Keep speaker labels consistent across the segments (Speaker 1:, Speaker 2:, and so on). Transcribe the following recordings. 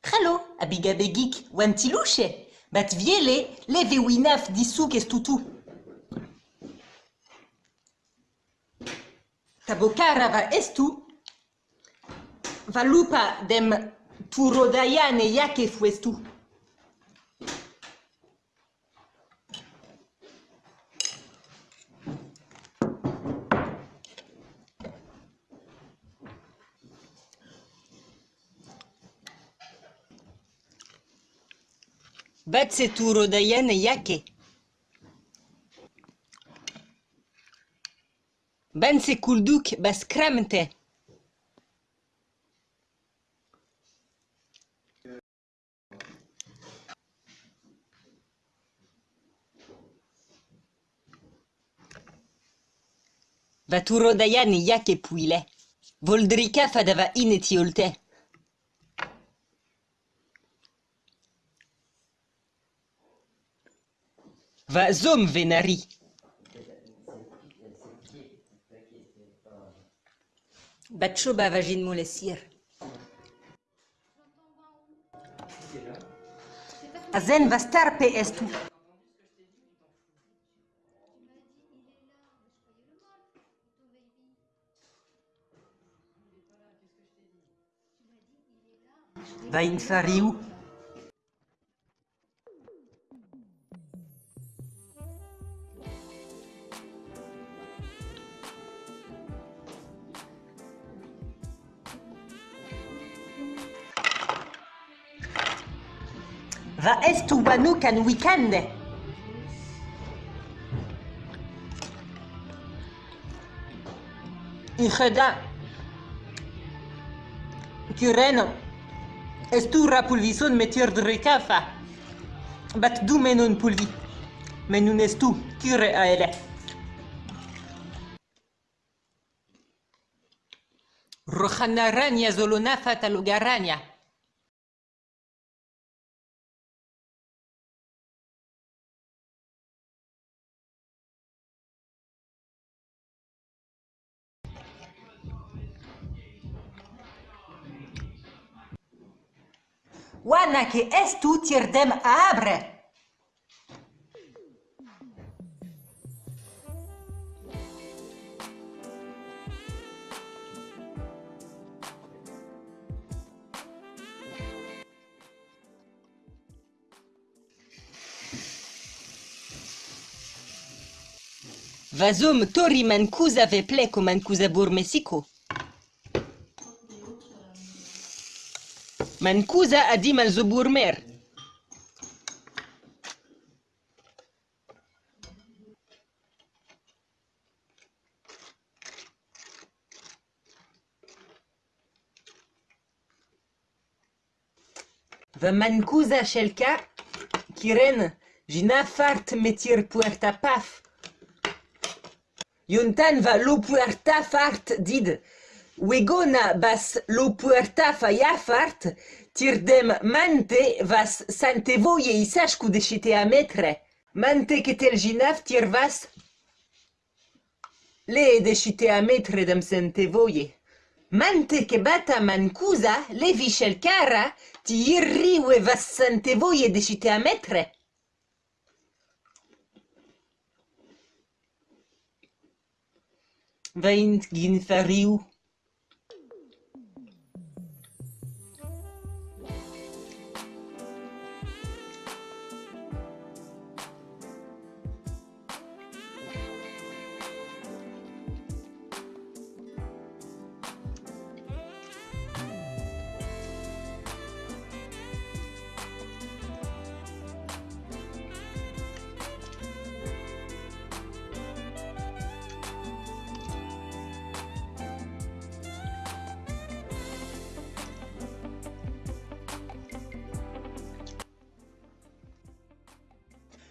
Speaker 1: Trello, a begik, oan tilouche, bat viele, leve winaf disouk ez toutou. Tabokara va estu, va lupa dem turodaian e yak e. Баце туру да јене јаке. Ben sekurduk bas kremte. Va turo da yani yake puile. Voldrika fadava ineti olte. Va zom venari. Batcho bavagin molesir. Azen va starpe estu. Va in Va estu bănucă în weekend. Inheda. Cureno. Estura pulvison metier de recafa. Bat du menon pulvi. Menun estu cure a ele. Rojanarania zolonafata lugarania. Wana que estu tirdem abre. Vazum tori mancusa ve pleco mancusa burmesico. Mancusa adim al zoburmer. Va mancusa shelka, kiren, jina fart metir puerta paf. Yuntan va lo puerta fart did. Wegona bas lo puerta fa fart, tirdem mante vas sante voye isashku deshite a metre. Mante ketel jinaf tir vas le deshite a metre dem sante voye. Mante ke bata mancusa le vichel cara ti irri we vas sante voye deshite a metre. Vaint gin fariu.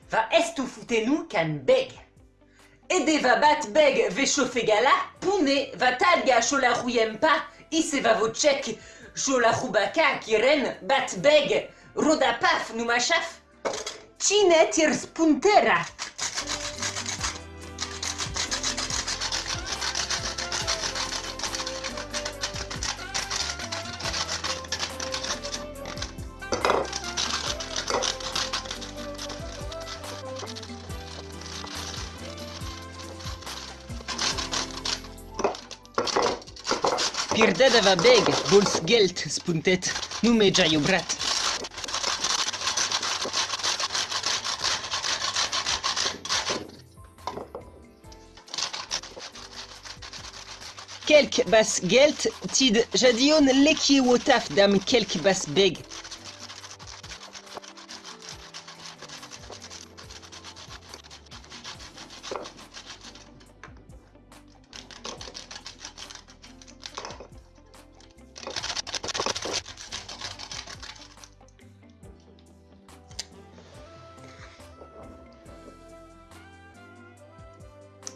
Speaker 1: Va estu futenu can beg. Ede va bat beg ve chauffe gala, pune va talga chola rouyempa, ise va vo tchek chola roubaka kiren bat beg, roda paf nu machaf. Chine tir spuntera. Girdada va beg, vols geld, spuntet, nu me jaio brat. Kelk bas geld, tid jadion leki wotaf dam kelk bas beg.